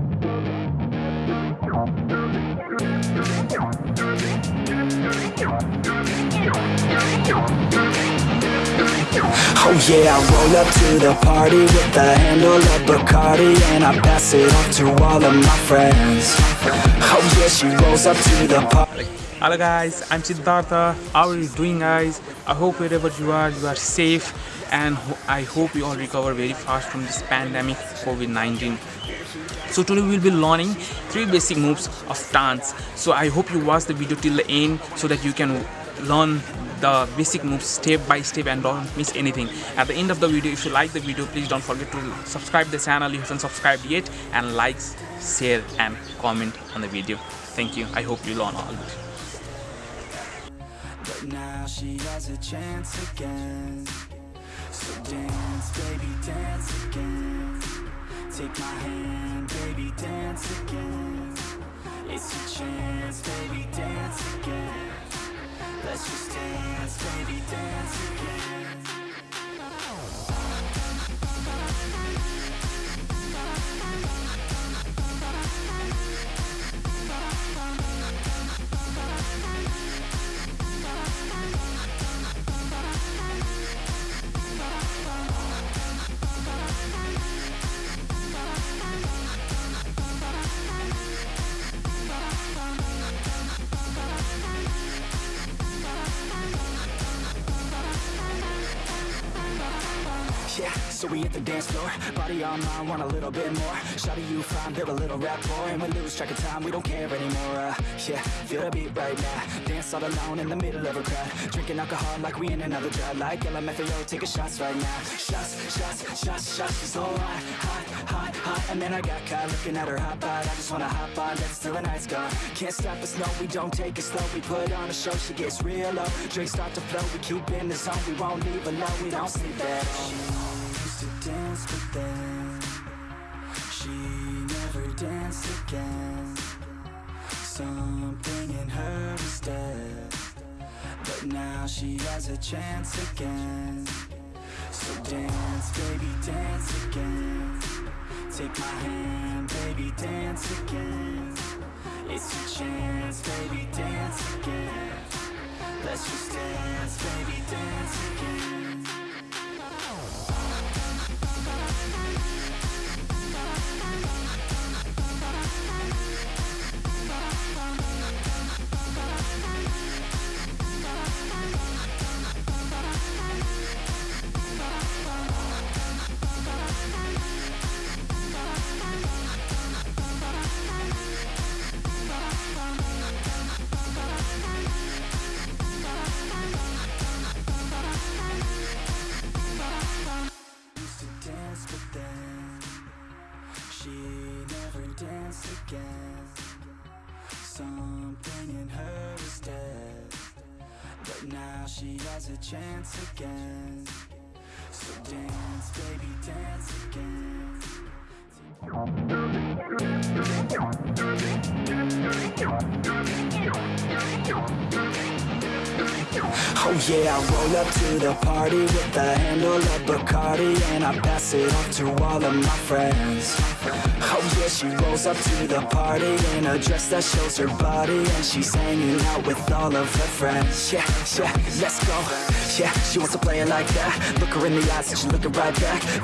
Oh yeah, I roll up to the party with a handle of Bacardi And I pass it off to all of my friends Oh yeah, she rolls up to the party Hello guys, I'm Siddhartha. How are you doing guys? I hope wherever you are, you are safe and I hope you all recover very fast from this pandemic COVID-19. So today we will be learning three basic moves of dance. So I hope you watch the video till the end so that you can learn the basic moves step by step and don't miss anything. At the end of the video if you like the video please don't forget to subscribe the channel. You haven't subscribed yet. And like share and comment on the video. Thank you. I hope you learn all it But now she has a chance again. So dance, baby, dance again Take my hand, baby, dance again. It's your chance, baby, dance again. Let's just dance, baby, dance again Yeah, so we hit the dance floor Body on mine, want a little bit more Shawty you fine, build a little rapport And we lose track of time, we don't care anymore uh, Yeah, feel the beat right now Dance all alone in the middle of a crowd Drinking alcohol like we in another drought Like LMFAO, taking shots right now Shots, shots, shots, shots She's so And then I got caught looking at her hot bod I just wanna hop on, dance till the night's gone Can't stop us, no, we don't take it slow. We put on a show, she gets real low. Drinks start to flow, we keep in the zone. We won't leave alone, we don't sleep at all used to dance but then She never danced again. Something in her is dead. But now she has a chance again. So dance, baby, dance again Take my hand, baby, dance again. It's your chance, baby, dance again. Let's just dance, baby, dance again again Something in her is dead. But now she has a chance again. So dance, baby, dance again Oh yeah, I roll up to the party with a handle of Bacardi And I pass it off to all of my friends. Oh yeah, she rolls up to the party in a dress that shows her body And she's hanging out with all of her friends. Yeah, yeah, let's go. Yeah, she wants to play it like that. Look her in the eyes and she's looking right back